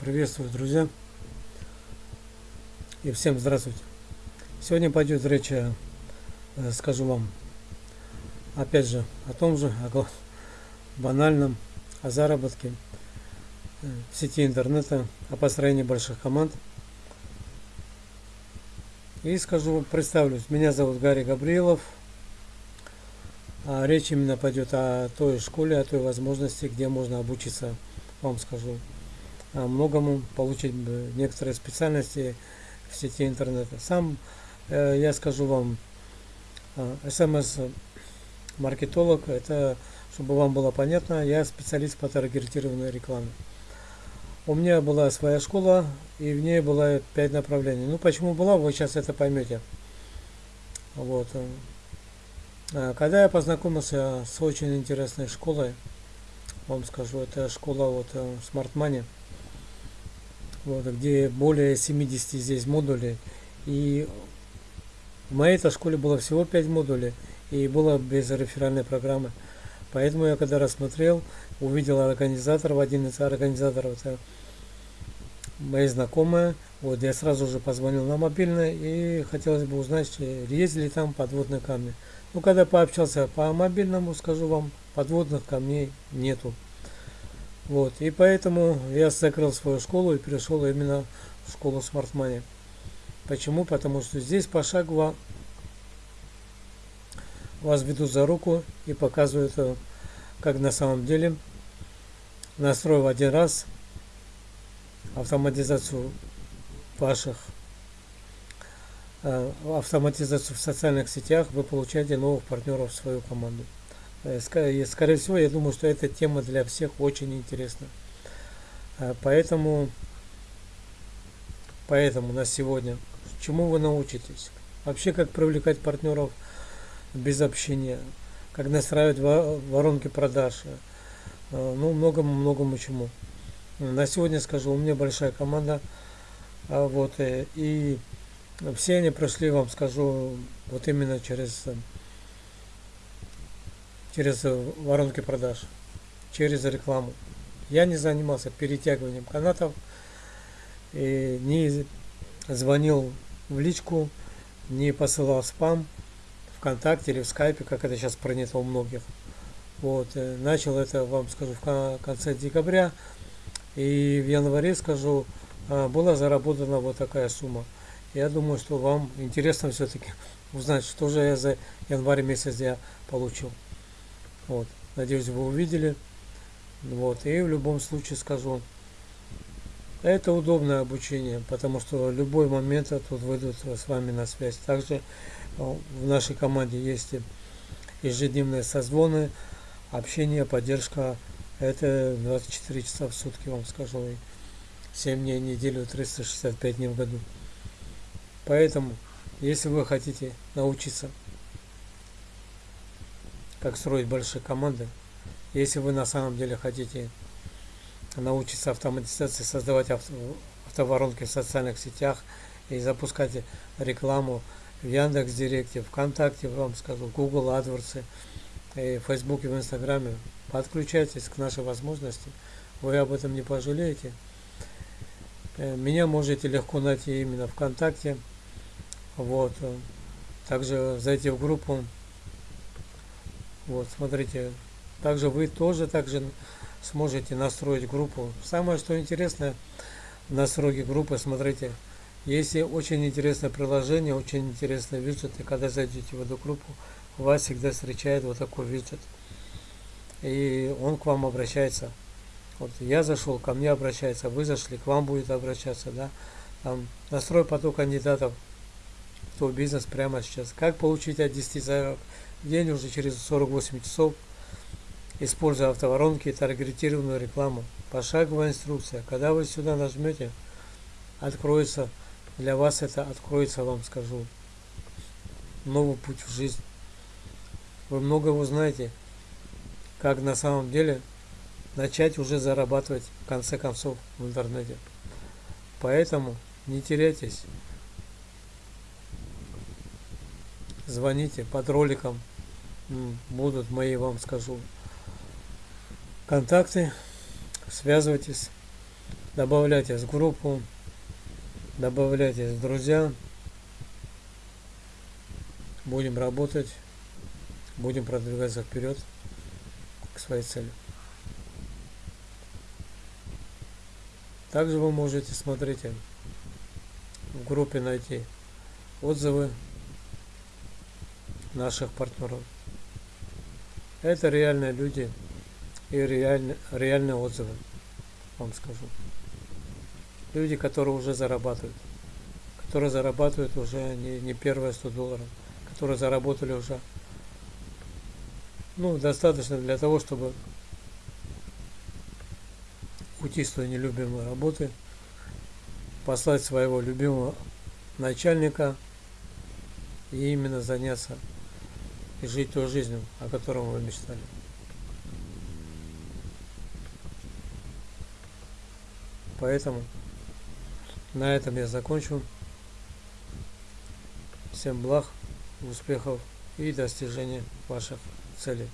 Приветствую, друзья. И всем здравствуйте. Сегодня пойдет речь, э, скажу вам, опять же, о том же, о банальном, о заработке э, в сети интернета, о построении больших команд. И скажу, представлюсь, меня зовут Гарри Габриелов. А речь именно пойдет о той школе, о той возможности, где можно обучиться, вам скажу, многому, получить некоторые специальности в сети интернета. Сам э, я скажу вам, смс-маркетолог, это, чтобы вам было понятно, я специалист по таргетированной рекламе. У меня была своя школа, и в ней было пять направлений. Ну, почему была, вы сейчас это поймете. Вот. А, когда я познакомился с очень интересной школой, вам скажу, это школа вот э, Smart Money вот, где более 70 здесь модулей. И в моей этой школе было всего 5 модулей, и было без реферальной программы. Поэтому я когда рассмотрел, увидел организаторов, один из организаторов, это мои знакомые, вот я сразу же позвонил на мобильный и хотелось бы узнать, есть ли там подводные камни. Ну, когда пообщался по мобильному, скажу вам, подводных камней нету. Вот, и поэтому я закрыл свою школу и перешел именно в школу Smart Money. Почему? Потому что здесь пошагово вас ведут за руку и показывают, э, как на самом деле, настроив один раз автоматизацию ваших э, автоматизацию в социальных сетях, вы получаете новых партнеров в свою команду. Э, скорее всего, я думаю, что эта тема для всех очень интересна. Э, поэтому, поэтому на сегодня, чему вы научитесь? Вообще, как привлекать партнеров без общения, как настраивать воронки продаж, э, ну, многому-многому чему. На сегодня скажу, у меня большая команда, вот, и все они прошли, вам скажу, вот именно через через воронки продаж, через рекламу. Я не занимался перетягиванием канатов, и не звонил в личку, не посылал спам ВКонтакте или в скайпе, как это сейчас принято у многих. Вот, э, начал это, вам скажу, в конце декабря, и в январе, скажу, а, была заработана вот такая сумма. Я думаю, что вам интересно все-таки узнать, что же я за январь месяц я получил. Вот. Надеюсь, вы увидели. Вот. И в любом случае скажу, это удобное обучение, потому что в любой момент тут выйдут с вами на связь. Также э, в нашей команде есть ежедневные созвоны, общение, поддержка. Это 24 часа в сутки, вам скажу. 7 дней в неделю, 365 дней в году. Поэтому, если вы хотите научиться как строить большие команды. Если вы на самом деле хотите научиться автоматизации, создавать авто, автоворонки в социальных сетях и запускать рекламу в Яндекс Директе, ВКонтакте, вам скажу, Google AdWords, и в Фейсбуке, в Инстаграме, подключайтесь к нашей возможности, вы об этом не пожалеете. Э, меня можете легко найти именно ВКонтакте. Вот. Также зайти в группу вот, смотрите, также вы тоже также сможете настроить группу. Самое, что интересное в настройке группы, смотрите, если очень интересное приложение, очень интересный виджет, и когда зайдете в эту группу, вас всегда встречает вот такой виджет. И он к вам обращается. Вот я зашел, ко мне обращается, вы зашли, к вам будет обращаться, да. Там настрой поток кандидатов твой бизнес прямо сейчас. Как получить от 10 заявок день уже через 48 часов, используя автоворонки и таргетированную рекламу. Пошаговая инструкция. Когда вы сюда нажмете, откроется, для вас это откроется, вам скажу, новый путь в жизнь. Вы много узнаете, как на самом деле начать уже зарабатывать в конце концов в интернете. Поэтому не теряйтесь. Звоните под роликом будут мои, вам скажу, контакты. Связывайтесь. Добавляйтесь в группу, добавляйтесь в друзья. Будем работать, будем продвигаться вперед к своей цели. Также вы можете, смотрите, в группе найти отзывы наших партнеров. Это реальные люди и реальные, реальные отзывы, вам скажу. Люди, которые уже зарабатывают, которые зарабатывают уже не, не первые 100 долларов, которые заработали уже ну, достаточно для того, чтобы уйти с той нелюбимой работы, послать своего любимого начальника и именно заняться и жить той жизнью, о которой вы мечтали. Поэтому на этом я закончу. Всем благ, успехов и достижения ваших целей.